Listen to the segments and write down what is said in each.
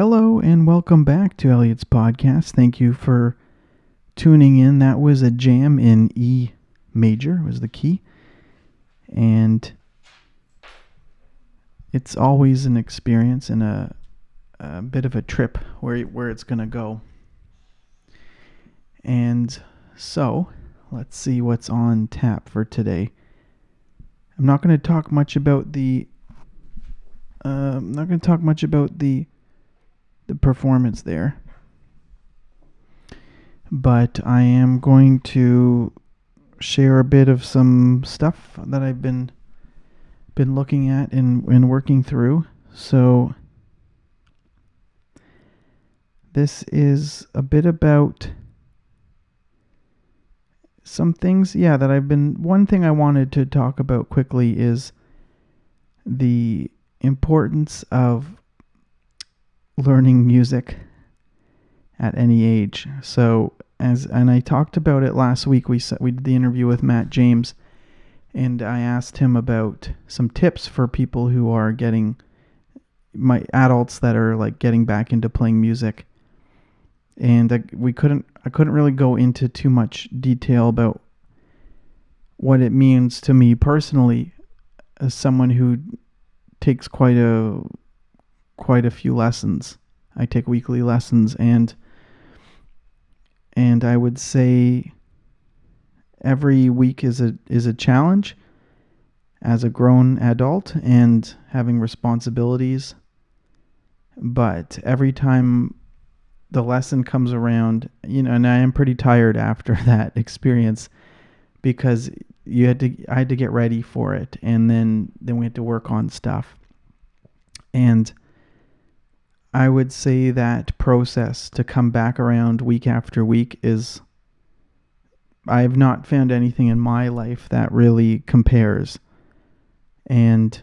Hello and welcome back to Elliot's podcast. Thank you for tuning in. That was a jam in E major was the key. And it's always an experience and a, a bit of a trip where where it's going to go. And so, let's see what's on tap for today. I'm not going to talk much about the uh, I'm not going to talk much about the the performance there. But I am going to share a bit of some stuff that I've been been looking at and, and working through. So this is a bit about some things, yeah, that I've been. One thing I wanted to talk about quickly is the importance of learning music at any age. So as and I talked about it last week. We we did the interview with Matt James, and I asked him about some tips for people who are getting my adults that are like getting back into playing music. And I, we couldn't I couldn't really go into too much detail about what it means to me personally as someone who takes quite a quite a few lessons. I take weekly lessons and and I would say every week is a is a challenge as a grown adult and having responsibilities. But every time the lesson comes around, you know, and I am pretty tired after that experience because you had to I had to get ready for it and then then we had to work on stuff. And I would say that process to come back around week after week is I have not found anything in my life that really compares. And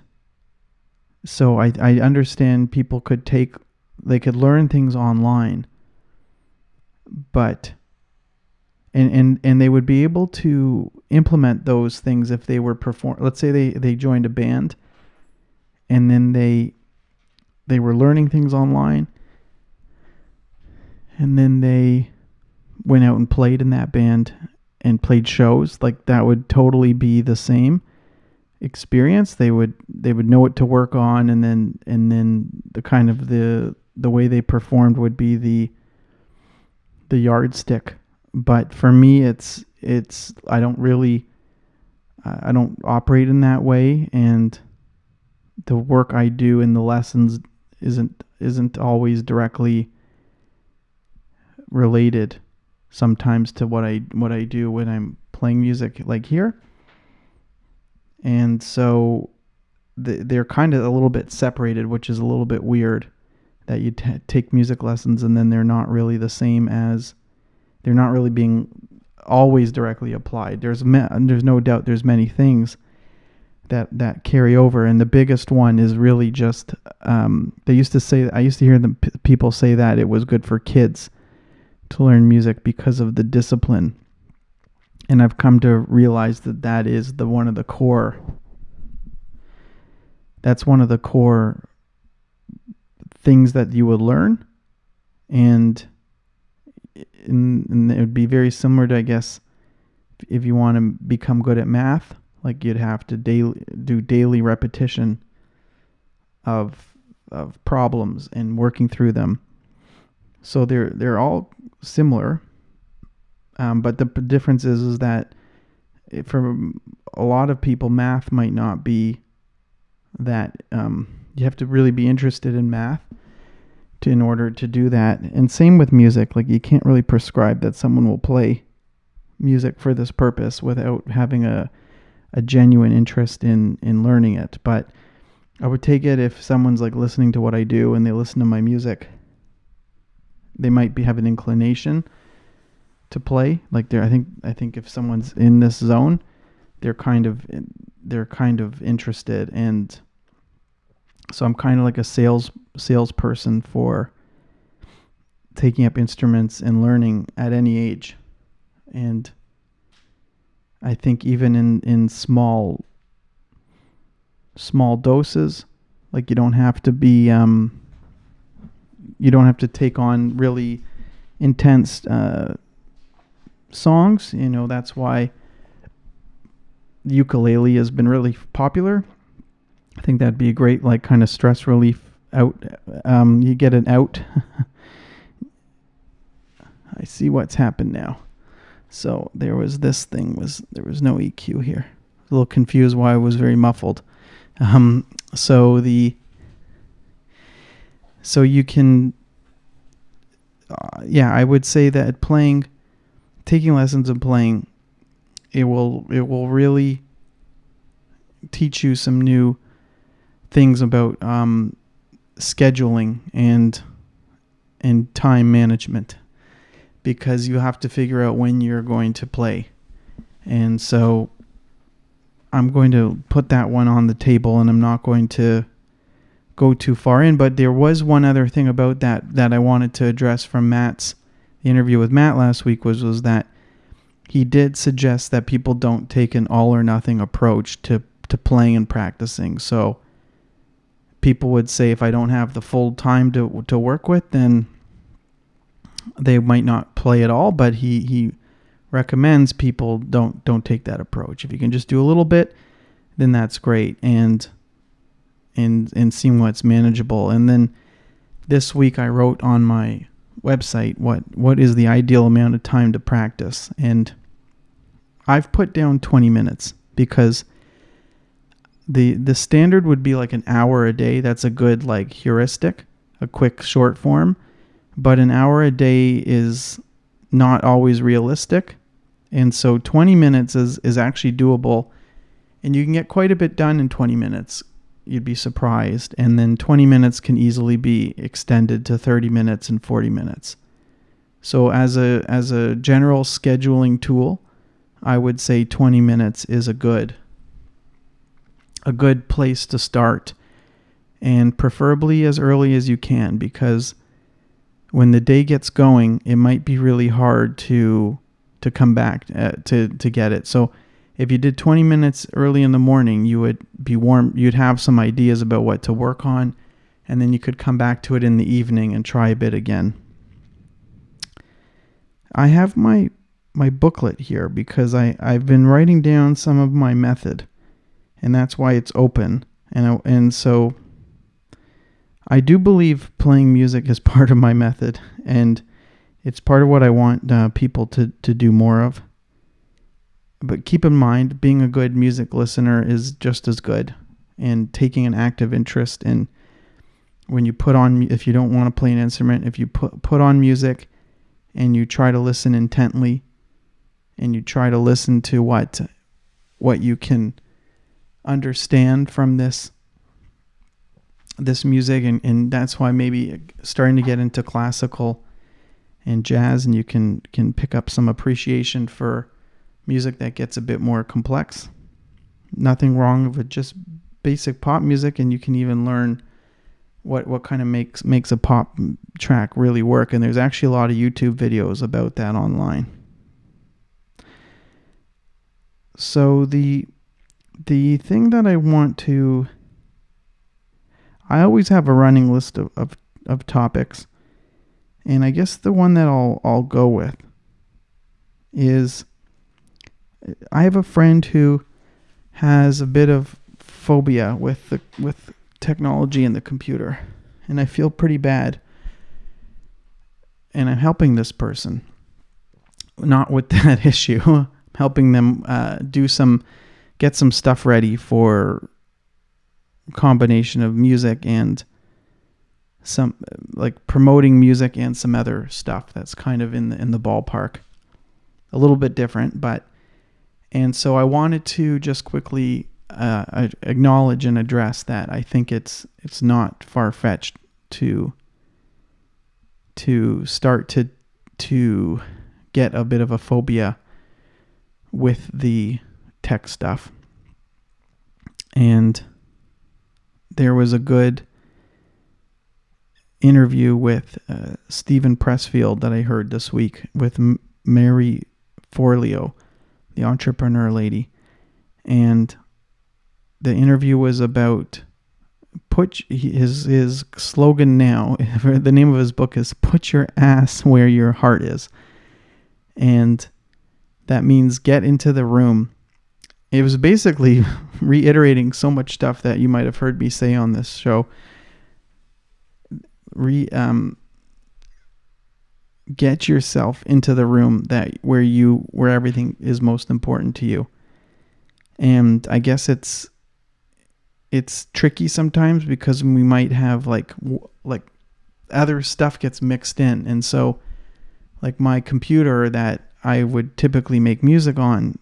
so I I understand people could take they could learn things online but and and and they would be able to implement those things if they were perform let's say they they joined a band and then they they were learning things online. And then they went out and played in that band and played shows. Like that would totally be the same experience. They would they would know what to work on and then and then the kind of the the way they performed would be the the yardstick. But for me it's it's I don't really I don't operate in that way. And the work I do in the lessons isn't isn't always directly related sometimes to what I what I do when I'm playing music like here. And so they're kind of a little bit separated, which is a little bit weird that you t- take music lessons and then they're not really the same as they're not really being always directly applied. There's there's no doubt there's many things that that carry over, and the biggest one is really just um, they used to say I used to hear the p- people say that it was good for kids to learn music because of the discipline, and I've come to realize that that is the one of the core. That's one of the core things that you would learn, and and, and it would be very similar to I guess if you want to become good at math like you'd have to daily do daily repetition of of problems and working through them. So they're they're all similar, um, but the difference is is that for a lot of people, math might not be that. Um, you have to really be interested in math to, in order to do that. And same with music. Like you can't really prescribe that someone will play music for this purpose without having a a genuine interest in in learning it. But I would take it if someone's like listening to what I do and they listen to my music, they might be have an inclination to play. Like there, I think I think if someone's in this zone, they're kind of they're kind of interested, and so I'm kind of like a sales salesperson for taking up instruments and learning at any age, and I think even in, in small small doses, like you don't have to be um, you don't have to take on really intense uh, songs. You know that's why ukulele has been really popular. I think that'd be a great like kind of stress relief out. Um, you get an out. I see what's happened now. So there was this thing was there was no EQ here. A little confused why it was very muffled. Um, so the so you can uh, yeah, I would say that playing taking lessons and playing it will it will really teach you some new things about um, scheduling and and time management because you have to figure out when you're going to play. And so I'm going to put that one on the table and I'm not going to go too far in, but there was one other thing about that that I wanted to address from Matt's the interview with Matt last week was was that he did suggest that people don't take an all or nothing approach to to playing and practicing. So people would say if I don't have the full time to to work with, then they might not play at all. But he he recommends people don't don't take that approach. If you can just do a little bit, then that's great. And and and seeing what's manageable. And then this week I wrote on my website what what is the ideal amount of time to practice and I've put down 20 minutes because the the standard would be like an hour a day that's a good like heuristic a quick short form but an hour a day is not always realistic and so 20 minutes is is actually doable and you can get quite a bit done in 20 minutes you'd be surprised. And then 20 minutes can easily be extended to 30 minutes and 40 minutes. So as a as a general scheduling tool, I would say 20 minutes is a good a good place to start and preferably as early as you can because when the day gets going, it might be really hard to to come back uh, to to get it. So if you did 20 minutes early in the morning, you would be warm, you'd have some ideas about what to work on, and then you could come back to it in the evening and try a bit again. I have my my booklet here because I, I've been writing down some of my method, and that's why it's open. And, and so I do believe playing music is part of my method, and it's part of what I want uh, people to, to do more of but keep in mind, being a good music listener is just as good. And taking an active interest in when you put on, if you don't want to play an instrument, if you put, put on music and you try to listen intently and you try to listen to what, what you can understand from this this music and, and that's why maybe starting to get into classical and jazz and you can can pick up some appreciation for music that gets a bit more complex. Nothing wrong with just basic pop music, and you can even learn what what kind of makes makes a pop track really work. And there's actually a lot of YouTube videos about that online. So the the thing that I want to I always have a running list of, of, of topics. And I guess the one that I'll I'll go with is I have a friend who has a bit of phobia with the with technology and the computer, and I feel pretty bad. And I'm helping this person, not with that issue, helping them uh, do some, get some stuff ready for combination of music and some like promoting music and some other stuff that's kind of in the in the ballpark. A little bit different, but and so I wanted to just quickly uh, acknowledge and address that. I think it's it's not far fetched to to start to to get a bit of a phobia with the tech stuff. And there was a good interview with uh, Steven Pressfield that I heard this week with M- Marie Forleo the entrepreneur lady, and the interview was about put his his slogan now. the name of his book is "Put Your Ass Where Your Heart Is," and that means get into the room. It was basically reiterating so much stuff that you might have heard me say on this show. Re um, get yourself into the room that where you where everything is most important to you. And I guess it's it's tricky sometimes because we might have like like other stuff gets mixed in and so like my computer that I would typically make music on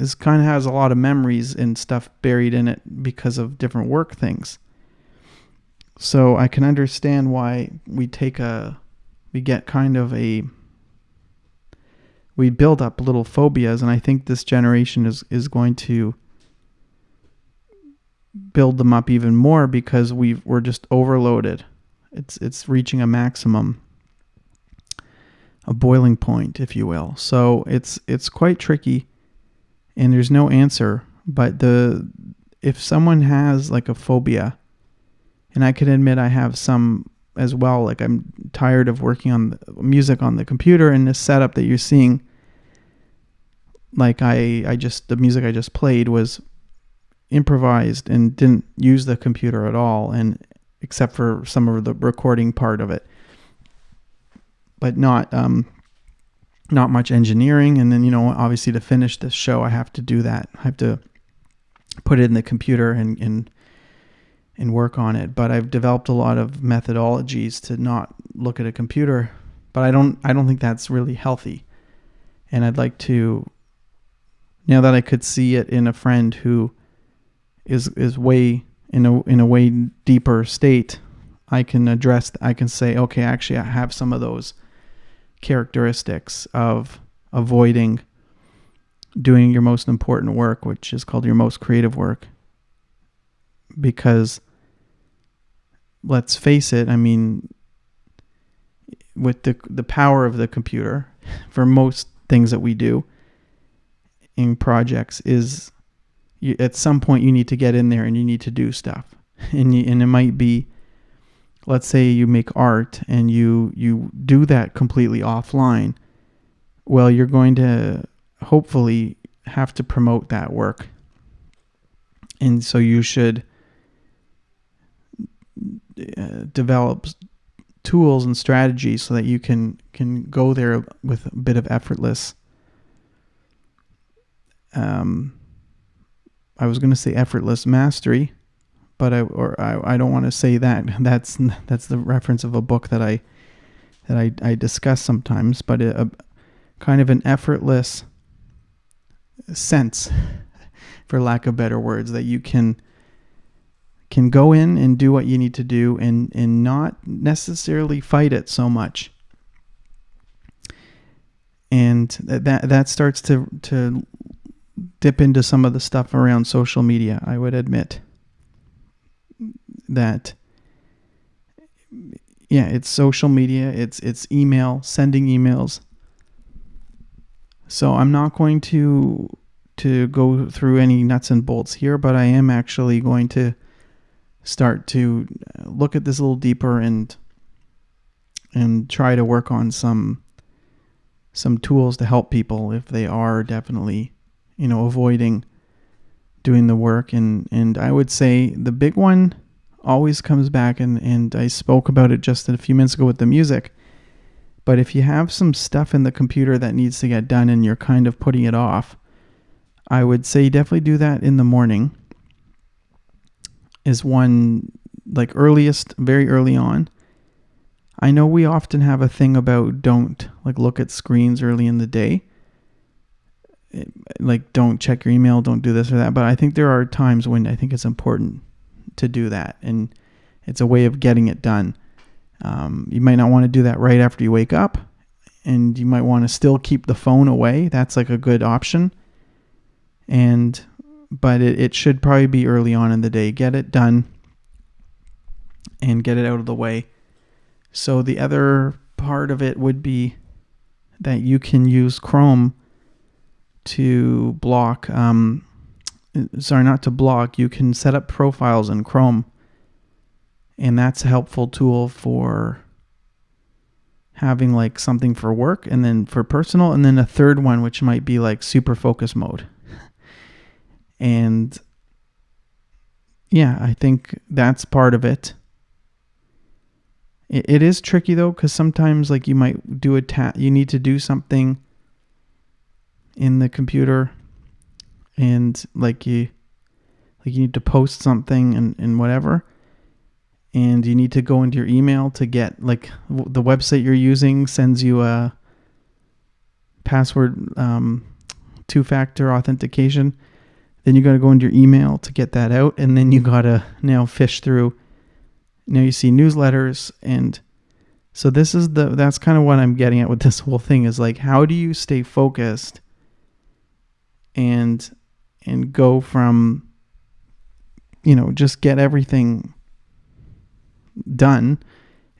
is kind of has a lot of memories and stuff buried in it because of different work things. So I can understand why we take a we get kind of a we build up little phobias and I think this generation is is going to build them up even more because we we're just overloaded. It's it's reaching a maximum a boiling point if you will. So it's it's quite tricky and there's no answer, but the if someone has like a phobia and I can admit I have some as well. Like I'm tired of working on music on the computer and this setup that you're seeing like I I just the music I just played was improvised and didn't use the computer at all and except for some of the recording part of it but not um not much engineering. And then you know obviously to finish this show I have to do that. I have to put it in the computer and and and work on it. But I've developed a lot of methodologies to not look at a computer. But I don't I don't think that's really healthy. And I'd like to now that I could see it in a friend who is is way in a in a way deeper state, I can address. I can say, okay, actually, I have some of those characteristics of avoiding doing your most important work, which is called your most creative work, because let's face it, I mean, with the the power of the computer, for most things that we do in projects is you, at some point you need to get in there and you need to do stuff. And you, and it might be let's say you make art and you you do that completely offline well you're going to hopefully have to promote that work. And so you should uh, develop tools and strategies so that you can can go there with a bit of effortless. Um, I was going to say effortless mastery, but I or I, I don't want to say that. That's that's the reference of a book that I that I, I discuss sometimes, but a, a kind of an effortless sense, for lack of better words, that you can can go in and do what you need to do and and not necessarily fight it so much and that that starts to to dip into some of the stuff around social media, I would admit that yeah, it's social media, it's it's email, sending emails. So I'm not going to to go through any nuts and bolts here, but I am actually going to start to uh, look at this a little deeper and and try to work on some some tools to help people if they are definitely you know, avoiding doing the work. And, and I would say the big one always comes back, and, and I spoke about it just a few minutes ago with the music. But if you have some stuff in the computer that needs to get done and you're kind of putting it off, I would say definitely do that in the morning. Is one like earliest, very early on. I know we often have a thing about don't like look at screens early in the day like don't check your email, don't do this or that. But I think there are times when I think it's important to do that, and it's a way of getting it done. Um, you might not want to do that right after you wake up, and you might want to still keep the phone away. That's like a good option. And but it, it should probably be early on in the day. Get it done and get it out of the way. So the other part of it would be that you can use Chrome to block, um, sorry, not to block, you can set up profiles in Chrome. And that's a helpful tool for having like something for work and then for personal, and then a third one, which might be like super focus mode. and yeah, I think that's part of it. It, it is tricky though, because sometimes like you might do a ta- you need to do something in the computer and like you like you need to post something and, and whatever and you need to go into your email to get like w- the website you're using sends you a password um, two-factor authentication. Then you got to go into your email to get that out and then you got to now fish through now you see newsletters and so this is the that's kind of what i'm getting at with this whole thing is like how do you stay focused and and go from you know just get everything done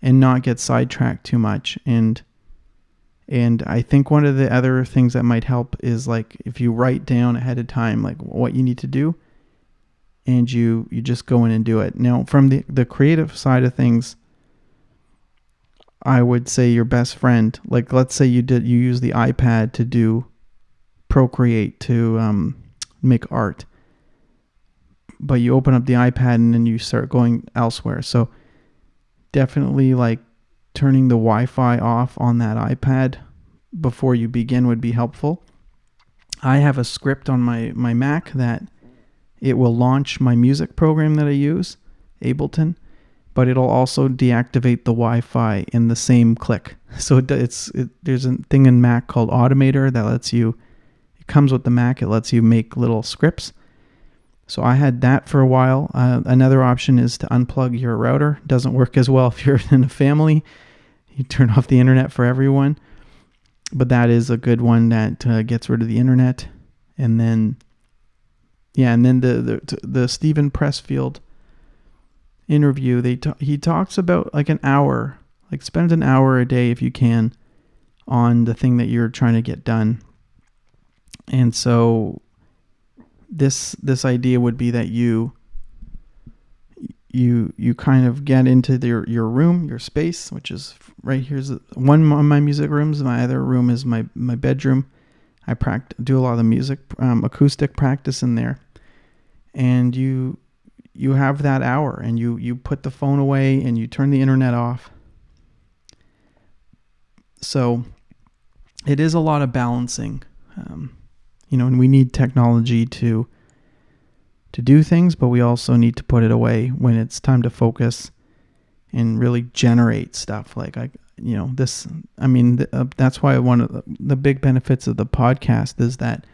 and not get sidetracked too much and and I think one of the other things that might help is like if you write down ahead of time like what you need to do and you you just go in and do it. Now from the the creative side of things I would say your best friend like let's say you did you use the iPad to do Procreate to um, make art. But you open up the iPad and then you start going elsewhere. So definitely like turning the Wi-Fi off on that iPad before you begin would be helpful. I have a script on my, my Mac that it will launch my music program that I use, Ableton, but it'll also deactivate the Wi-Fi in the same click. So it, it's it, there's a thing in Mac called Automator that lets you. Comes with the Mac. It lets you make little scripts. So I had that for a while. Uh, another option is to unplug your router. Doesn't work as well if you're in a family. You turn off the internet for everyone but that is a good one that uh, gets rid of the internet. And then, yeah, and then the the, the Steven Pressfield interview, they t- he talks about like an hour, like spend an hour a day if you can on the thing that you're trying to get done. And so this this idea would be that you you you kind of get into your your room, your space, which is right here's one of my music rooms. My other room is my my bedroom. I practice do a lot of the music um, acoustic practice in there, and you you have that hour, and you you put the phone away and you turn the internet off. So it is a lot of balancing, um, you know, and we need technology to to do things, but we also need to put it away when it's time to focus and really generate stuff. Like I, you know, this. I mean, th- uh, that's why one of the, the big benefits of the podcast is that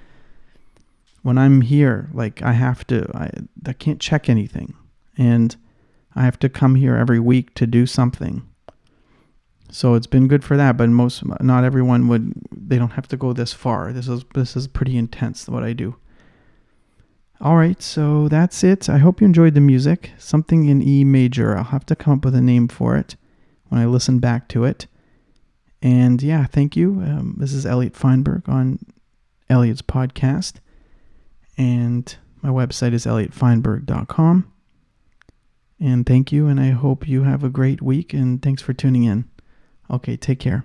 when I'm here, like I have to, I, I can't check anything, and I have to come here every week to do something. So it's been good for that, but most, not everyone would. They don't have to go this far. This is this is pretty intense what I do. All right, so that's it. I hope you enjoyed the music. Something in E major. I'll have to come up with a name for it when I listen back to it. And yeah, thank you. Um, this is Elliot Feinberg on Elliot's podcast. And my website is elliottfeinberg.com. And thank you, and I hope you have a great week, and thanks for tuning in. Okay, take care.